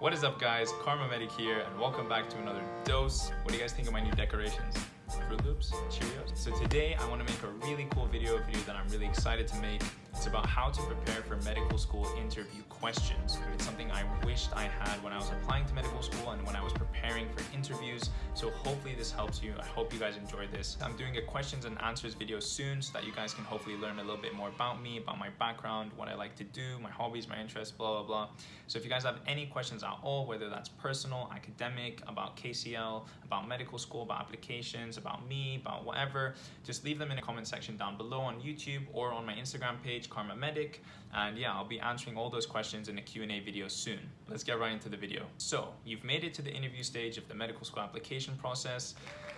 What is up guys, Karma Medic here and welcome back to another dose. What do you guys think of my new decorations? Froot Loops, Cheerios. So today I want to make a really cool video, a video that I'm really excited to make. It's about how to prepare for medical school interview questions. It's something I wished I had when I was applying to medical school and when I was preparing for interviews. So hopefully this helps you. I hope you guys enjoyed this. I'm doing a questions and answers video soon so that you guys can hopefully learn a little bit more about me, about my background, what I like to do, my hobbies, my interests, blah, blah, blah. So if you guys have any questions at all, whether that's personal, academic, about KCL, about medical school, about applications, about me, about whatever, just leave them in the comment section down below on YouTube or on my Instagram page, Karma Medic. And yeah, I'll be answering all those questions in a Q&A video soon. Let's get right into the video. So you've made it to the interview stage of the medical school application process.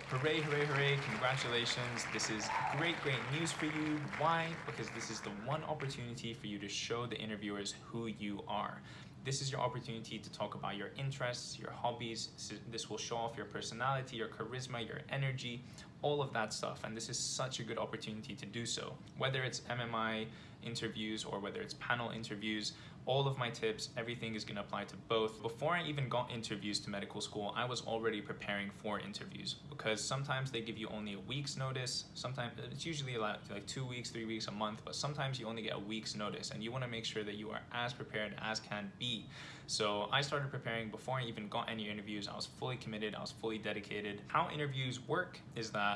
Hooray, hooray, hooray, congratulations. This is great, great news for you. Why? Because this is the one opportunity for you to show the interviewers who you are. This is your opportunity to talk about your interests, your hobbies. This will show off your personality, your charisma, your energy, all of that stuff. And this is such a good opportunity to do so. Whether it's MMI interviews or whether it's panel interviews, all of my tips, everything is gonna apply to both. Before I even got interviews to medical school, I was already preparing for interviews because sometimes they give you only a week's notice. Sometimes it's usually like, like two weeks, three weeks, a month, but sometimes you only get a week's notice and you wanna make sure that you are as prepared as can be. So I started preparing before I even got any interviews. I was fully committed, I was fully dedicated. How interviews work is that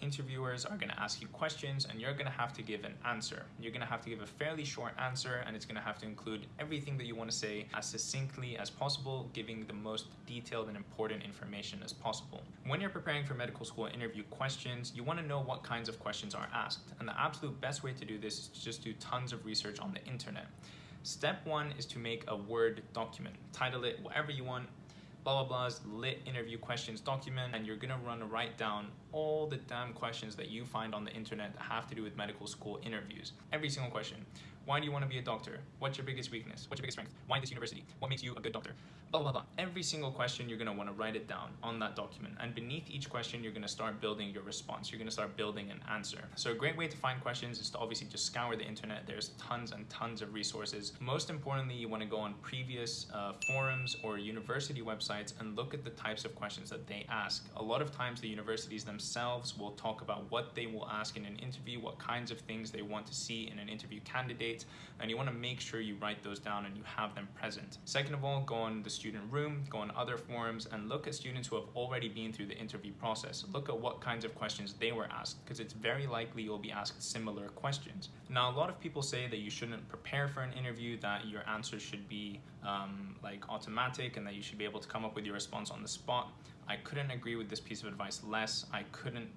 interviewers are going to ask you questions and you're going to have to give an answer. You're going to have to give a fairly short answer and it's going to have to include everything that you want to say as succinctly as possible, giving the most detailed and important information as possible. When you're preparing for medical school interview questions, you want to know what kinds of questions are asked. And the absolute best way to do this is to just do tons of research on the internet. Step one is to make a Word document. Title it whatever you want, blah blah blah's lit interview questions document and you're gonna run write down all the damn questions that you find on the internet that have to do with medical school interviews. Every single question why do you want to be a doctor? What's your biggest weakness? What's your biggest strength? Why this university? What makes you a good doctor? Blah, blah, blah. Every single question, you're going to want to write it down on that document. And beneath each question, you're going to start building your response. You're going to start building an answer. So a great way to find questions is to obviously just scour the internet. There's tons and tons of resources. Most importantly, you want to go on previous uh, forums or university websites and look at the types of questions that they ask. A lot of times the universities themselves will talk about what they will ask in an interview, what kinds of things they want to see in an interview candidate, and you want to make sure you write those down and you have them present. Second of all, go on the student room, go on other forums and look at students who have already been through the interview process. Look at what kinds of questions they were asked because it's very likely you'll be asked similar questions. Now, a lot of people say that you shouldn't prepare for an interview, that your answers should be um, like automatic and that you should be able to come up with your response on the spot. I couldn't agree with this piece of advice less. I couldn't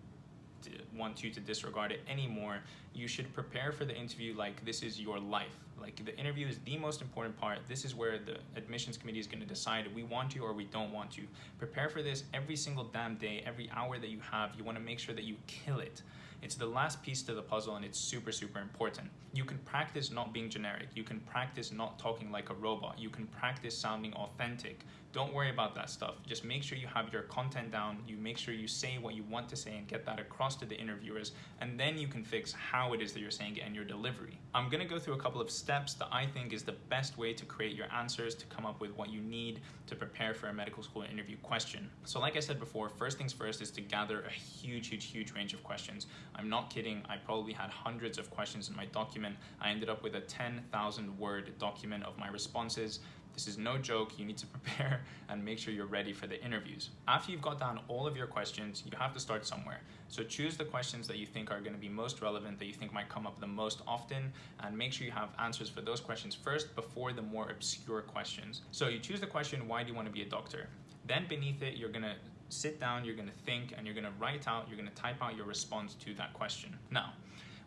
want you to disregard it anymore. You should prepare for the interview like this is your life. Like the interview is the most important part. This is where the admissions committee is going to decide we want you or we don't want you. Prepare for this every single damn day, every hour that you have. You want to make sure that you kill it. It's the last piece to the puzzle and it's super, super important. You can practice not being generic. You can practice not talking like a robot. You can practice sounding authentic. Don't worry about that stuff. Just make sure you have your content down. You make sure you say what you want to say and get that across to the interviewers. And then you can fix how it is that you're saying it and your delivery. I'm gonna go through a couple of steps that I think is the best way to create your answers to come up with what you need to prepare for a medical school interview question. So like I said before, first things first is to gather a huge, huge, huge range of questions. I'm not kidding. I probably had hundreds of questions in my document. I ended up with a 10,000 word document of my responses this is no joke. You need to prepare and make sure you're ready for the interviews. After you've got down all of your questions, you have to start somewhere. So choose the questions that you think are going to be most relevant, that you think might come up the most often, and make sure you have answers for those questions first before the more obscure questions. So you choose the question, why do you want to be a doctor? Then beneath it, you're going to sit down, you're going to think, and you're going to write out, you're going to type out your response to that question. Now,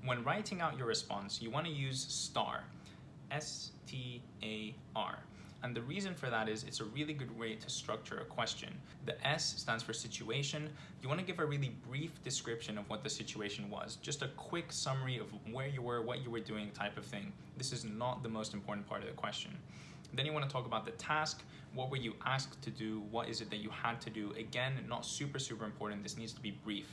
when writing out your response, you want to use STAR, S-T-A-R. And the reason for that is it's a really good way to structure a question. The S stands for situation. You want to give a really brief description of what the situation was. Just a quick summary of where you were, what you were doing type of thing. This is not the most important part of the question. Then you want to talk about the task. What were you asked to do? What is it that you had to do? Again, not super, super important. This needs to be brief.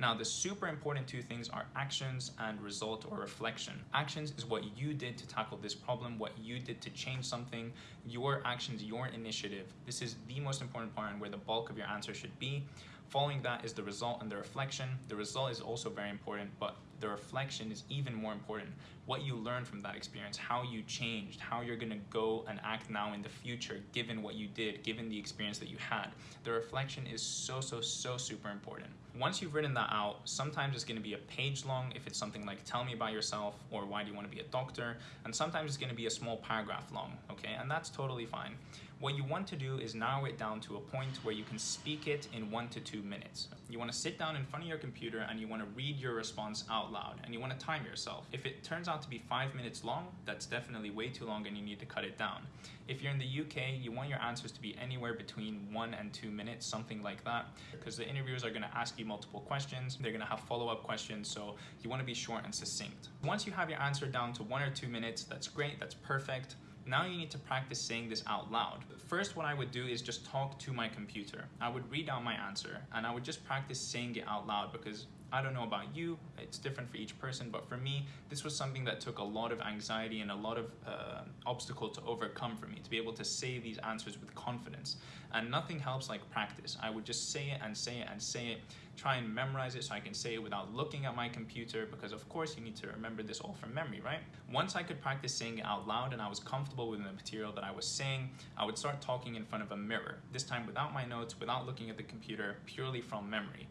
Now, the super important two things are actions and result or reflection. Actions is what you did to tackle this problem, what you did to change something, your actions, your initiative. This is the most important part and where the bulk of your answer should be. Following that is the result and the reflection. The result is also very important, but the reflection is even more important. What you learned from that experience, how you changed, how you're gonna go and act now in the future, given what you did, given the experience that you had. The reflection is so, so, so super important. Once you've written that out, sometimes it's gonna be a page long if it's something like tell me about yourself or why do you wanna be a doctor, and sometimes it's gonna be a small paragraph long, okay? And that's totally fine. What you want to do is narrow it down to a point where you can speak it in one to two minutes. You want to sit down in front of your computer and you want to read your response out loud and you want to time yourself. If it turns out to be five minutes long, that's definitely way too long and you need to cut it down. If you're in the UK, you want your answers to be anywhere between one and two minutes, something like that, because the interviewers are going to ask you multiple questions. They're going to have follow-up questions, so you want to be short and succinct. Once you have your answer down to one or two minutes, that's great, that's perfect. Now you need to practice saying this out loud. First, what I would do is just talk to my computer. I would read out my answer and I would just practice saying it out loud because I don't know about you, it's different for each person, but for me, this was something that took a lot of anxiety and a lot of uh, obstacle to overcome for me, to be able to say these answers with confidence. And nothing helps like practice. I would just say it and say it and say it, try and memorize it so I can say it without looking at my computer, because of course you need to remember this all from memory, right? Once I could practice saying it out loud and I was comfortable with the material that I was saying, I would start talking in front of a mirror, this time without my notes, without looking at the computer, purely from memory.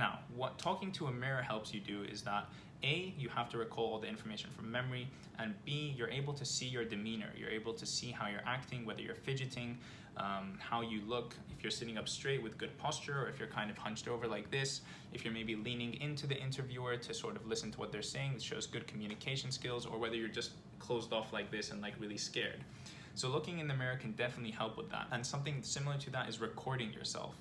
Now, what talking to a mirror helps you do is that a, you have to recall all the information from memory, and B, you're able to see your demeanor. You're able to see how you're acting, whether you're fidgeting, um, how you look, if you're sitting up straight with good posture, or if you're kind of hunched over like this, if you're maybe leaning into the interviewer to sort of listen to what they're saying, it shows good communication skills, or whether you're just closed off like this and like really scared. So looking in the mirror can definitely help with that. And something similar to that is recording yourself.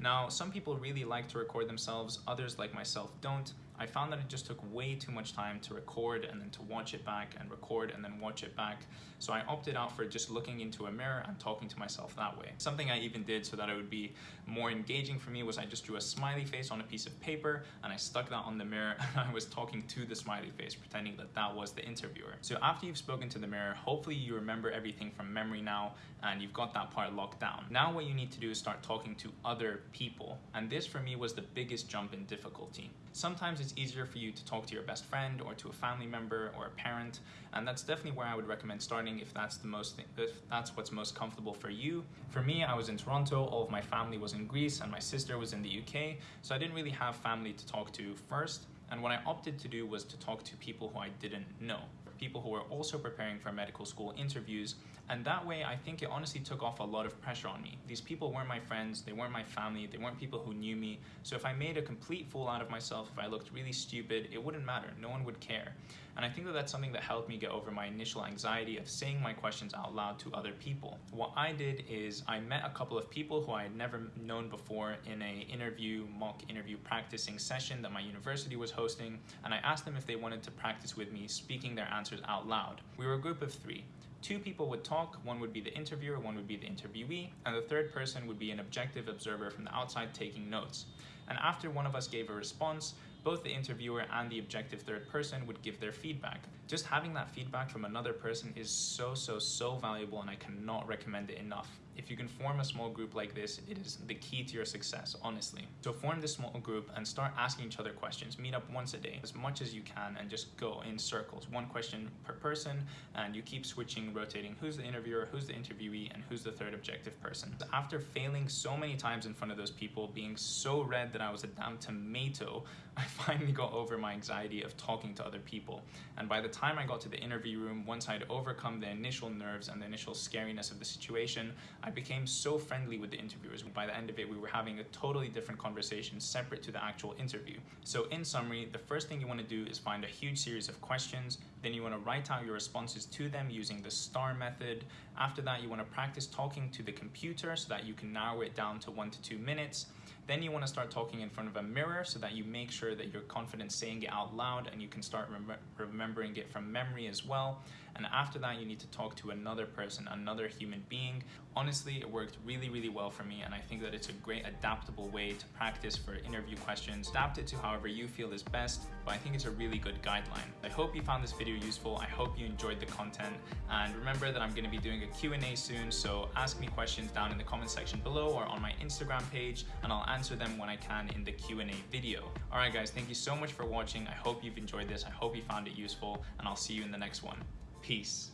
Now, some people really like to record themselves, others like myself don't. I found that it just took way too much time to record and then to watch it back and record and then watch it back. So I opted out for just looking into a mirror and talking to myself that way. Something I even did so that it would be more engaging for me was I just drew a smiley face on a piece of paper and I stuck that on the mirror and I was talking to the smiley face pretending that that was the interviewer. So after you've spoken to the mirror, hopefully you remember everything from memory now and you've got that part locked down. Now what you need to do is start talking to other people. And this for me was the biggest jump in difficulty. Sometimes it's easier for you to talk to your best friend or to a family member or a parent, and that's definitely where I would recommend starting if that's the most if that's what's most comfortable for you. For me, I was in Toronto, all of my family was in Greece, and my sister was in the UK, so I didn't really have family to talk to first. And what I opted to do was to talk to people who I didn't know people who were also preparing for medical school interviews. And that way, I think it honestly took off a lot of pressure on me. These people weren't my friends, they weren't my family, they weren't people who knew me. So if I made a complete fool out of myself, if I looked really stupid, it wouldn't matter. No one would care. And I think that that's something that helped me get over my initial anxiety of saying my questions out loud to other people. What I did is I met a couple of people who I had never known before in a interview, mock interview practicing session that my university was hosting, and I asked them if they wanted to practice with me speaking their answers out loud. We were a group of three. Two people would talk, one would be the interviewer, one would be the interviewee, and the third person would be an objective observer from the outside taking notes. And after one of us gave a response, both the interviewer and the objective third person would give their feedback. Just having that feedback from another person is so, so, so valuable and I cannot recommend it enough. If you can form a small group like this, it is the key to your success, honestly. So form this small group and start asking each other questions. Meet up once a day, as much as you can, and just go in circles. One question per person, and you keep switching, rotating who's the interviewer, who's the interviewee, and who's the third objective person. After failing so many times in front of those people, being so red that I was a damn tomato, I finally got over my anxiety of talking to other people. And by the time I got to the interview room, once I'd overcome the initial nerves and the initial scariness of the situation, I became so friendly with the interviewers. By the end of it, we were having a totally different conversation separate to the actual interview. So in summary, the first thing you want to do is find a huge series of questions, Then you want to write out your responses to them using the STAR method. After that, you want to practice talking to the computer so that you can narrow it down to one to two minutes. Then you want to start talking in front of a mirror so that you make sure that you're confident saying it out loud and you can start rem remembering it from memory as well. And after that, you need to talk to another person, another human being. Honestly, it worked really, really well for me. And I think that it's a great adaptable way to practice for interview questions. Adapt it to however you feel is best, but I think it's a really good guideline. I hope you found this video useful. I hope you enjoyed the content. And remember that I'm gonna be doing a Q&A soon, so ask me questions down in the comment section below or on my Instagram page, and I'll answer them when I can in the Q&A video. All right, guys, thank you so much for watching. I hope you've enjoyed this. I hope you found it useful, and I'll see you in the next one. Peace.